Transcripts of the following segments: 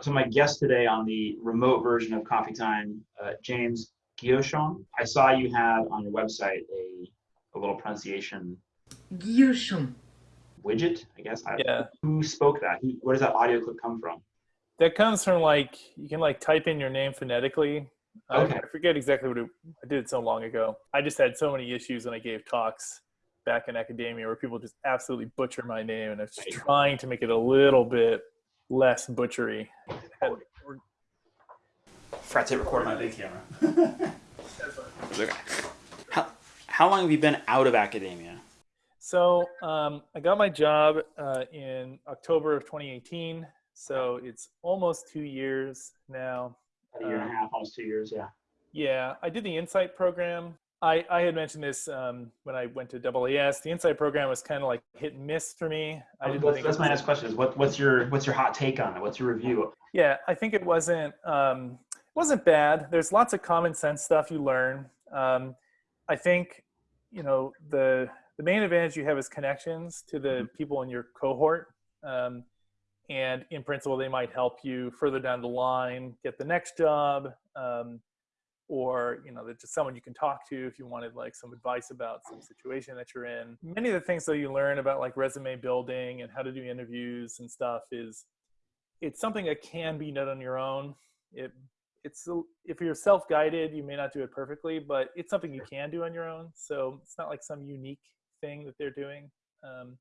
so my guest today on the remote version of Coffee Time, uh, James Guillochon. I saw you had on your website a, a little pronunciation Guillochon. widget, I guess. I, Yeah, Who spoke that? Who, where does that audio clip come from? that comes from like you can like type in your name phonetically. I- Okay. I forget exactly what it, I did it so long ago. I just had so many issues when I gave talks back in academia where people just absolutely butcher my name, and I was just trying to make it a little bit less butchery. And we're- Forgot to record my big camera. Okay. How, how long have you been out of academia? So um, I got my job uh, in October of 2018. So it's almost two years now. A year and a half, almost two years. Yeah. Yeah, I did the Insight program. I, I had mentioned this um, when I went to AAS. The Insight program was kind of like hit and miss for me. I didn't that's, that's my next question. Is what, what's your what's your hot take on it? What's your review? Yeah, I think it wasn't um, it wasn't bad. There's lots of common sense stuff you learn. Um, I think you know the the main advantage you have is connections to the people in your cohort, um, and in principle they might help you further down the line get the next job, um, or you know there's just someone you can talk to if you wanted like some advice about some situation that you're in. Many of the things that you learn about like resume building and how to do interviews and stuff is it's something that can be done on your own. It it's if you're self-guided, you may not do it perfectly, but it's something you can do on your own. So it's not like some unique thing that they're doing. Um,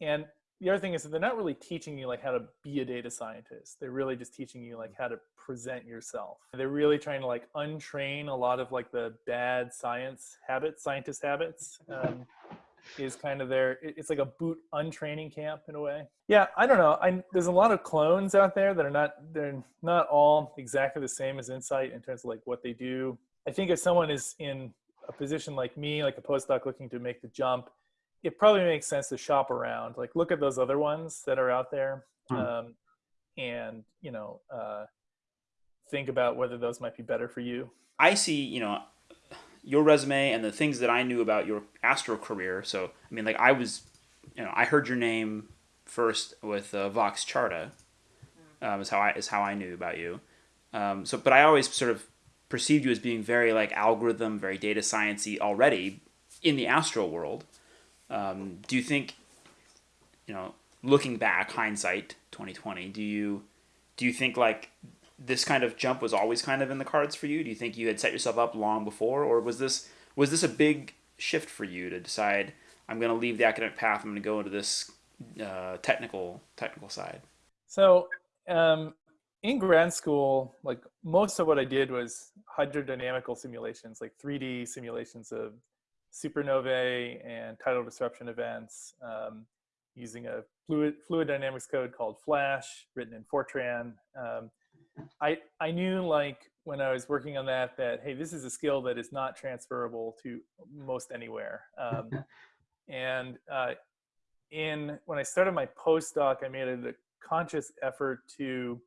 and the other thing is that they're not really teaching you like how to be a data scientist. They're really just teaching you like how to present yourself. They're really trying to like untrain a lot of like the bad science habits, scientist habits. Um, is kind of their it's like a boot untraining camp in a way yeah i don't know i there's a lot of clones out there that are not they're not all exactly the same as insight in terms of like what they do i think if someone is in a position like me like a postdoc looking to make the jump it probably makes sense to shop around like look at those other ones that are out there Hmm. um, and you know uh, think about whether those might be better for you I see, you know, your resume and the things that I knew about your astro career. So, I mean, like I was, you know, I heard your name first with uh, Vox Charta. Um, is how I is how I knew about you. Um, so, but I always sort of perceived you as being very like algorithm, very data sciencey already in the astro world. Um, do you think, you know, looking back, hindsight, twenty twenty, do you do you think like this kind of jump was always kind of in the cards for you? Do you think you had set yourself up long before, or was this was this a big shift for you to decide I'm going to leave the academic path, I'm going to go into this uh, technical technical side? So um, in grad school, like most of what I did was hydrodynamical simulations, like 3D simulations of supernovae and tidal disruption events um, using a fluid, fluid dynamics code called Flash, written in Fortran. Um, I, I knew like when I was working on that, that, hey, this is a skill that is not transferable to most anywhere. Um, and uh, in when I started my postdoc, I made a conscious effort to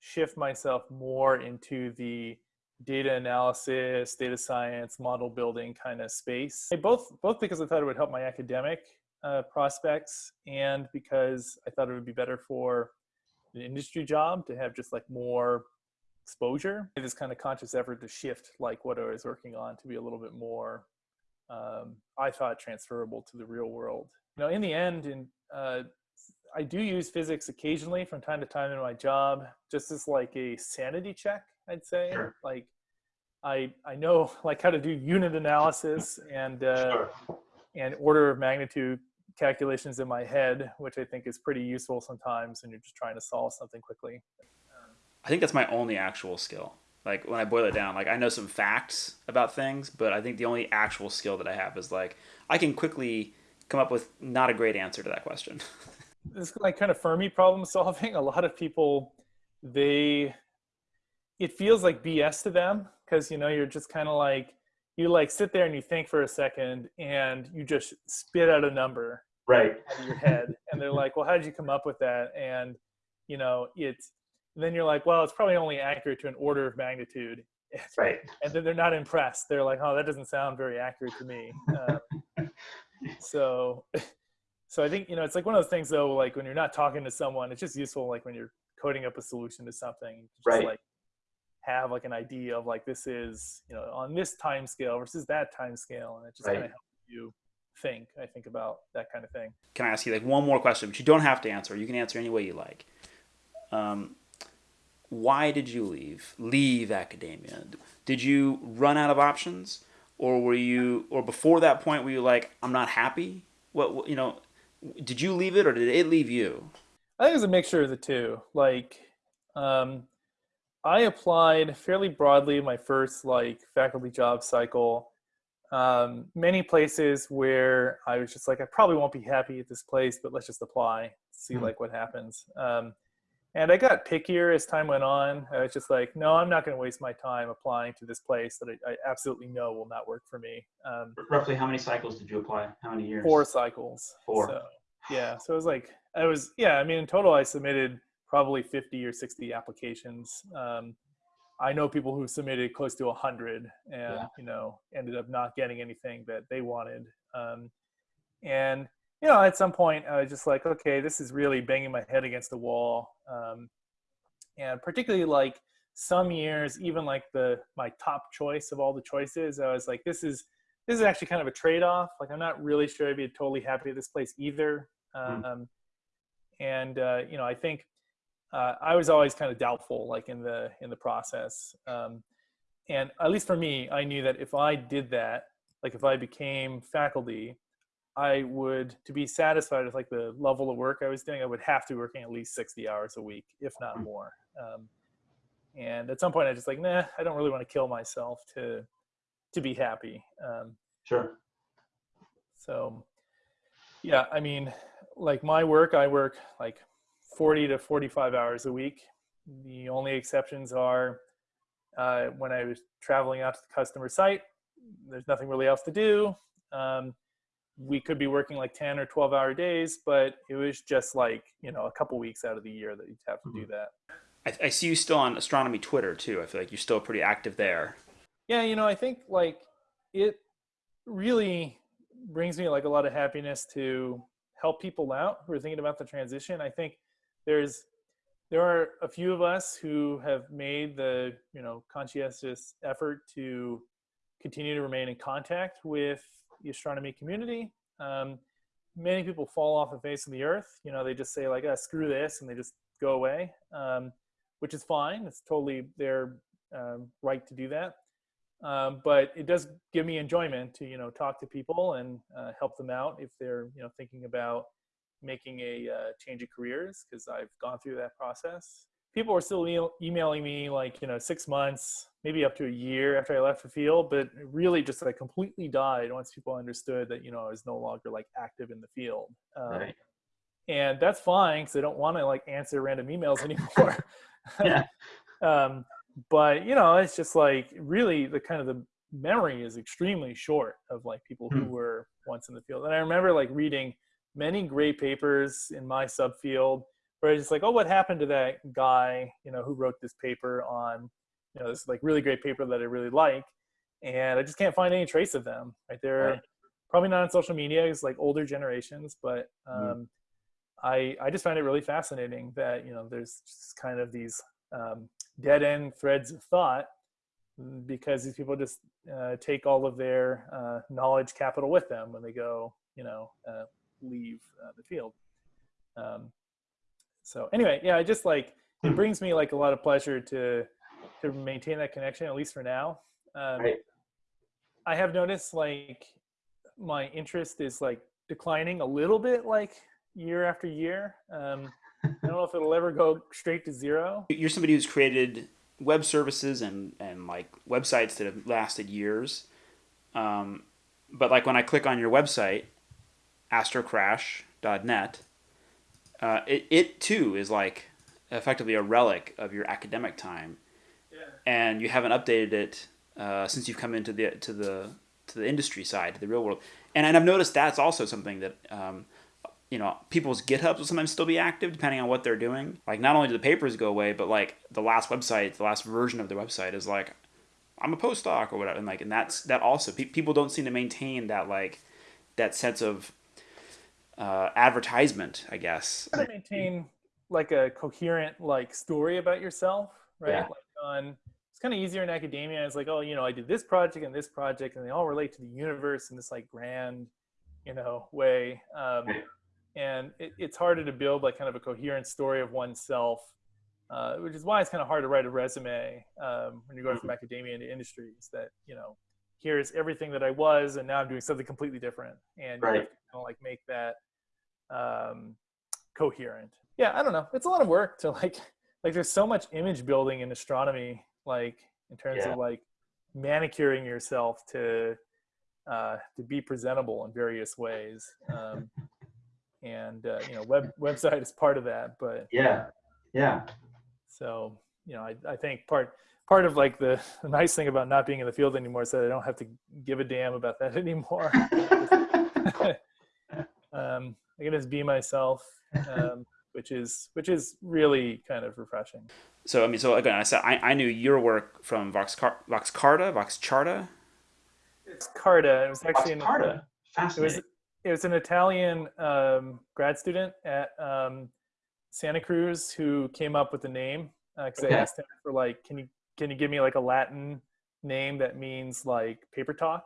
shift myself more into the data analysis, data science, model building kind of space. Both both because I thought it would help my academic uh, prospects, and because I thought it would be better for an industry job to have just like more exposure. This kind of conscious effort to shift like what I was working on to be a little bit more, um, I thought transferable to the real world. Know, in the end, in uh, I do use physics occasionally from time to time in my job, just as like a sanity check, I'd say. Sure. Like, I I know like how to do unit analysis and uh, Sure. and order of magnitude calculations in my head, which I think is pretty useful sometimes when you're just trying to solve something quickly. I think that's my only actual skill. Like when I boil it down, like I know some facts about things, but I think the only actual skill that I have is like I can quickly come up with not a great answer to that question. this like kind of Fermi problem solving. A lot of people, they, it feels like BS to them because you know you're just kind of like you like sit there and you think for a second and you just spit out a number Right. out of your head, and they're like, "Well, how did you come up with that?" And you know, it's then you're like, "Well, it's probably only accurate to an order of magnitude." Right. and then they're not impressed. They're like, "Oh, that doesn't sound very accurate to me." Um, so, so I think you know it's like one of those things though. Like when you're not talking to someone, it's just useful. Like when you're coding up a solution to something, just Right. like have like an idea of like this is you know on this time scale versus that time scale, and it just Right. kind of helps you think. I think about that kind of thing. Can I ask you like one more question, but you don't have to answer. You can answer any way you like. Um, why did you leave? Leave academia? Did you run out of options, or were you, or before that point, were you like, I'm not happy? What, what you know? Did you leave it, or did it leave you? I think it was a mixture of the two. Like, um, I applied fairly broadly my first like faculty job cycle. Um, many places where I was just like, I probably won't be happy at this place, but let's just apply, see Mhm. like what happens. Um, and I got pickier as time went on. I was just like, no, I'm not going to waste my time applying to this place that I, I absolutely know will not work for me. Um, Roughly how many cycles did you apply? How many years? four cycles. Four. So, yeah. So it was like I was yeah. I mean, in total, I submitted probably fifty or sixty applications. Um, I know people who submitted close to hundred, and Yeah. you know, ended up not getting anything that they wanted. Um, and you know, at some point, I was just like, okay, this is really banging my head against the wall. Um, and particularly like some years, even like the my top choice of all the choices, I was like, this is this is actually kind of a trade-off. Like I'm not really sure I'd be totally happy at this place either. Hmm. Um, and uh, you know, I think uh, I was always kind of doubtful, like in the in the process. Um, and at least for me, I knew that if I did that, like if I became faculty, I would to be satisfied with like the level of work I was doing, I would have to be working at least 60 hours a week, if not Hmm. more. Um, and at some point, I just like, nah, I don't really want to kill myself to to be happy. Um, Sure. so, yeah, I mean, like my work, I work like 40 to 45 hours a week. The only exceptions are uh, when I was traveling out to the customer site, there's nothing really else to do. Um, we could be working like 10 or 12 hour days, but it was just like, you know, a couple weeks out of the year that you'd have to do that. I, I see you still on astronomy Twitter too. I feel like you're still pretty active there. yeah you know i think like it really brings me like a lot of happiness to help people out who are thinking about the transition i think there's there are a few of us who have made the you know conscientious effort to continue to remain in contact with the astronomy community. Um, many people fall off the face of the earth. You know they just say like ah, screw this and they just go away um, which is fine. It's totally their um, right to do that. Um, but it does give me enjoyment to you know talk to people and uh, help them out if they're you know thinking about making a uh, change of careers because I've gone through that process. People were still e- emailing me like you know six months, maybe up to a year after I left the field, but really just like completely died once people understood that you know I was no longer like active in the field. Um, Right. and that's fine because I don't want to like answer random emails anymore. Yeah. um, but you know, it's just like really the kind of the memory is extremely short of like people who Hmm. were once in the field. And I remember like reading many great papers in my subfield where it's just like, oh, what happened to that guy, you know, who wrote this paper on, you know, this like really great paper that I really like. And I just can't find any trace of them. Right there, Right. probably not on social media. It's like older generations, but Mhm. um, I I just find it really fascinating that you know there's just kind of these um, dead end threads of thought mm, because these people just uh, take all of their uh, knowledge capital with them when they go you know uh, leave uh, the field. Um, so anyway, yeah, I just like it Hmm. brings me like a lot of pleasure to to maintain that connection at least for now. Um, Right. I have noticed like my interest is like declining a little bit like year after year. Um, I don't know if it'll ever go straight to zero. You're somebody who's created web services and, and like websites that have lasted years. Um, but like when I click on your website, astrocrash.net, uh, it, it too is like effectively a relic of your academic time. And you haven't updated it uh, since you've come into the to the to the industry side, to the real world. And, and I've noticed that's also something that um, you know, people's GitHubs will sometimes still be active depending on what they're doing. Like, not only do the papers go away, but like the last website, the last version of the website is like, I'm a postdoc or whatever, and like, and that's that also. Pe- people don't seem to maintain that like that sense of uh, advertisement, I guess. To maintain like a coherent like story about yourself, right? Yeah. Like on it's kind of easier in academia. It's like, oh, you know, I did this project and this project, and they all relate to the universe in this like grand, you know, way. Um, and it, it's harder to build like kind of a coherent story of oneself, uh, which is why it's kind of hard to write a resume um, when you're going from academia into industries. That you know, here's everything that I was, and now I'm doing something completely different, and you Right. have to kind of like make that um, coherent. Yeah, I don't know. It's a lot of work to like like there's so much image building in astronomy, like in terms Yeah. of like manicuring yourself to uh, to be presentable in various ways. Um, and uh, you know, web website is part of that, but Yeah. Yeah. so you know, I, I think part part of like the, the nice thing about not being in the field anymore is that I don't have to give a damn about that anymore. um, I can just be myself, um, which is which is really kind of refreshing. So I mean, so again, I said I, I knew your work from Vox Car- Vox Carta, Vox Charta. It's Carta. It was actually an, Carta. it was it was an Italian um, grad student at um, Santa Cruz who came up with the name because Okay. I asked him for like, can you can you give me like a Latin name that means like paper talk?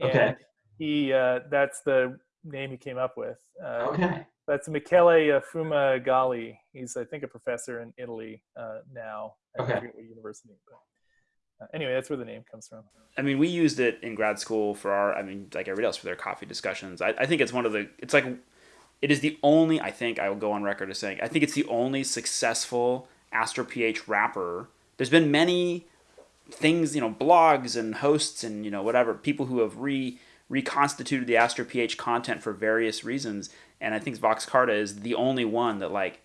Okay. And he uh, that's the name he came up with. Uh, Okay. That's Michele Fumagalli. He's I think a professor in Italy uh, now. I Okay. forget what university. But, uh, anyway, that's where the name comes from. I mean, we used it in grad school for our, I mean, like everybody else for their coffee discussions. I, I think it's one of the, it's like, it is the only, I think I will go on record as saying, I think it's the only successful Astro PH wrapper. There's been many things, you know, blogs and hosts and, you know, whatever, people who have re reconstituted the Astro PH content for various reasons. And I think Vox Carta is the only one that like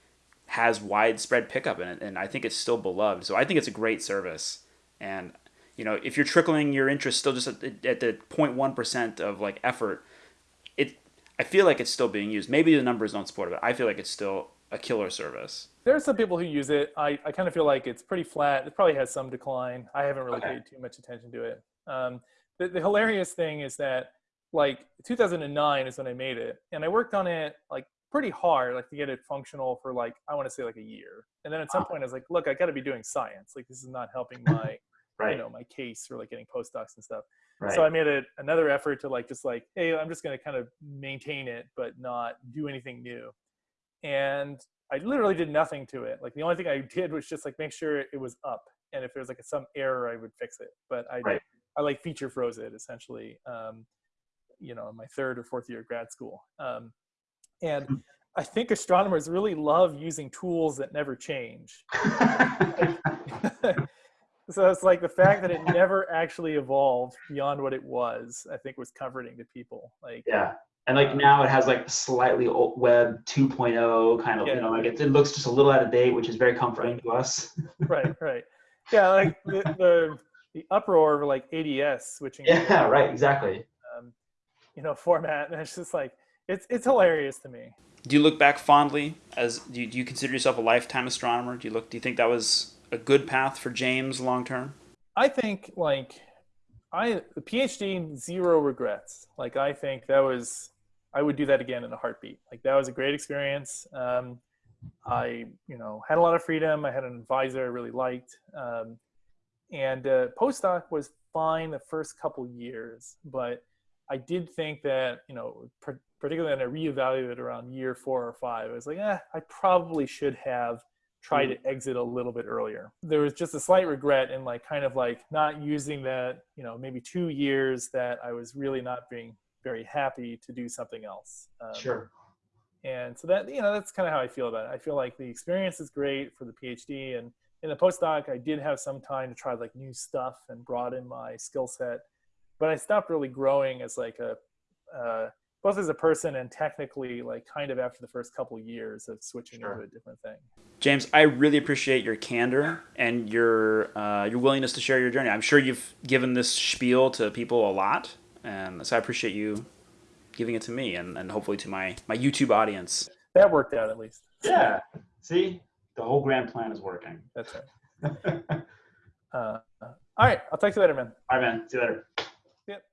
has widespread pickup in it. And I think it's still beloved. So I think it's a great service. And you know, if you're trickling your interest still just at the, at the 0.1% of like effort, it I feel like it's still being used. Maybe the numbers don't support it, but I feel like it's still a killer service. There are some people who use it. I, I kind of feel like it's pretty flat. It probably has some decline. I haven't really Okay. paid too much attention to it. Um, the, the hilarious thing is that like 2009 is when I made it, and I worked on it like pretty hard, like to get it functional for like I want to say like a year. And then at some point I was like, look, I got to be doing science. Like this is not helping my Right. you know my case for like getting postdocs and stuff. right. So I made a, another effort to like just like, hey, I'm just going to kind of maintain it, but not do anything new. And I literally did nothing to it. Like the only thing I did was just like make sure it was up, and if there was like some error, I would fix it. But I Right. I like feature froze it essentially. Um, you know, in my third or fourth year of grad school. Um, and I think astronomers really love using tools that never change. so it's like the fact that it never actually evolved beyond what it was, I think was comforting to people. Like, yeah. And like now it has like slightly old web 2.0 kind of, you know, like it, it looks just a little out of date, which is very comforting to us. right, right. Yeah, like the, the, the uproar of like ADS switching, to, yeah, right, exactly. um, you know, format. And it's just like, it's, it's hilarious to me. Do you look back fondly as do you, do you consider yourself a lifetime astronomer? Do you look do you think that was a good path for James long term? I think like I the PhD zero regrets. Like I think that was I would do that again in a heartbeat. Like that was a great experience. Um, I you know had a lot of freedom. I had an advisor I really liked, um, and uh, postdoc was fine the first couple years, but I did think that you know par- particularly when I reevaluated around year four or five, I was like, eh, I probably should have try to exit a little bit earlier. There was just a slight regret in like kind of like not using that, you know, maybe two years that I was really not being very happy to do something else. Um, Sure. And so that, you know, that's kind of how I feel about it. I feel like the experience is great for the PhD and in the postdoc, I did have some time to try like new stuff and broaden my skill set, but I stopped really growing as like a, uh, both as a person and technically like kind of after the first couple years of switching Sure. into a different thing. James, I really appreciate your candor and your uh, your willingness to share your journey. I'm sure you've given this spiel to people a lot, and so I appreciate you giving it to me and, and hopefully to my, my YouTube audience. That worked out at least. Yeah. See, the whole grand plan is working. That's right. Uh, uh, all right. I'll talk to you later, man. All right, man. See you later. Yep.